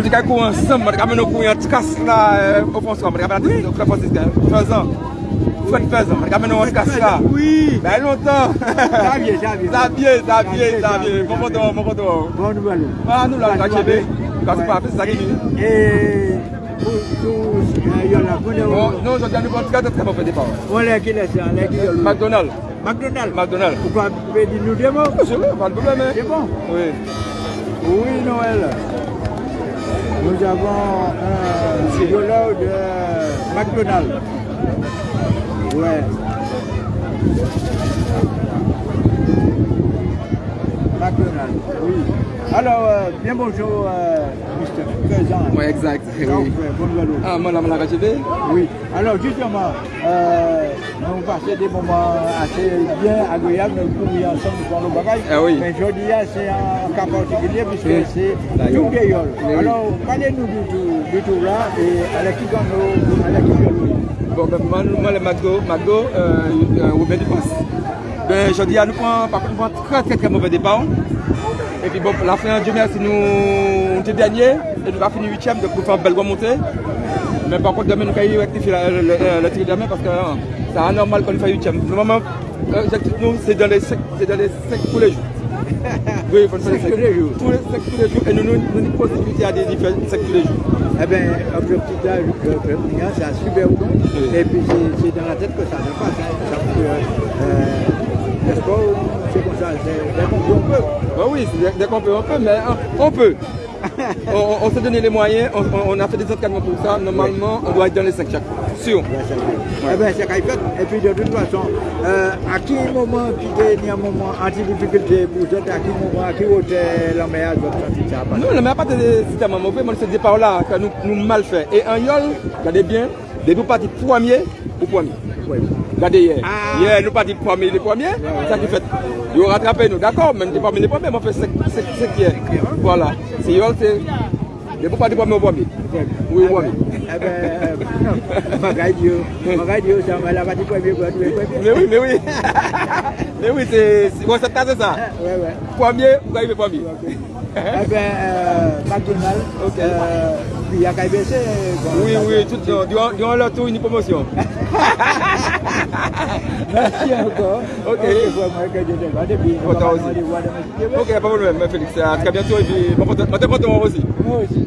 Nou di ka kou ansam, mwen di ka menon kou yon tikas la oponskwa, mwen di ka menon kou yon tikas la fezan. Fwen fezan, mwen di ka menon yon tikas la. Bè lontan. Zavye, zavye. Zavye, zavye, zavye. Mwen pote wou, mwen pote wou. Mwen nou blan nou. Mwen nou blan nou, akchebe. Kwa se pa, fes sa geni. E, pou sou yon la, pou nou wou. Non, jodi an nou kon tikas la, mwen fè de pa wou. Mwen lè ki lè se, lè ki yon. McDonald. McDonald. McDonald. Ou pa pe di nou deman? Se bon, pa l'problème. Se bon? Oui. Oui, Noël. Nous avons un psychologue de McDonald's. Ouais. Oui. Alors, euh, bien bonjour, euh, Mr. Président. Oui, exact. Donc, Oui. euh, nouvelle. Ah, la HB. Oui. Alors justement, euh, nous passons des moments assez bien agréables, nous courir ensemble pour nos bagages. Ah oui. Mais aujourd'hui, c'est un cas particulier puisque Oui. c'est La tout. Alors, parlez-nous du tout, du tout là et à l'équipe dans nos, à de nous. Bon, ben, moi, le euh, euh, Robert Dupas. Ben, je dis à nous prend, par contre, nous prend très, très, très mauvais départ. Et puis, bon, la fin, Dieu merci, nous, on était dernier, et nous avons fini huitième, donc nous faisons une belle remontée. Mais par contre, demain, nous allons rectifier le, tir de demain parce que euh, c'est anormal qu'on fasse huitième. Normalement, l'objectif, nous, c'est dans les cinq, c'est dans les cinq tous les jours. Oui, il faut le faire tous les jours. Tous les cinq tous les jours. Et nous, nous, nous, nous possibilité à des différents cinq tous les jours. Eh bien, objectif là, c'est un super bon. Et puis, c'est dans la tête que ça se passe. Hein. Ça peut, euh, le sport, c'est comme ça. C'est dès qu'on peut, on peut. Bah oui, c'est- dès qu'on peut, on peut, mais hein, on peut. on, on- s'est donné les moyens, on, on- a fait des entraînements pour ça. Normalement, on doit être dans les 5 chaque fois. Sûr. Ouais, c'est. Eh bien, c'est qu'il fait. Et puis, de toute façon, euh, à qui moment qui est un moment anti-difficulté pour vous, à qui moment, à qui hauteur la va Nous, le meilleur pas de système mauvais, mais ce départ là que nous, nous mal fait. Et un yol, regardez bien, des deux parties premier ou premier. Oui. Regardez hier. Ah. Hier, nous partis premier, les premiers. Ça qui fait. Ils ont rattrapé nous, d'accord, mais pas les premiers, mais on fait 5 hier. Voilà. C'est yol, c'est. Des deux parties premier au premier? Oui, Eh oui. ben, eh Magaï Dieu, Magaï Dieu, ça m'a la partie premier, premier? Mais oui, mais oui. mais oui, c'est. bon, c'est ça, c'est ça. Ouais, ouais. Premier, vous arrivez premier? Eh bien, euh, McDonald's, Ok. euh, puis il y a KBC. Oui, oui, tout, durant, durant, durant leur tour, une promotion. Merci encore. Ok. Ok, pas de problème, Félix. À très bientôt et puis, bon, aussi. Moi aussi.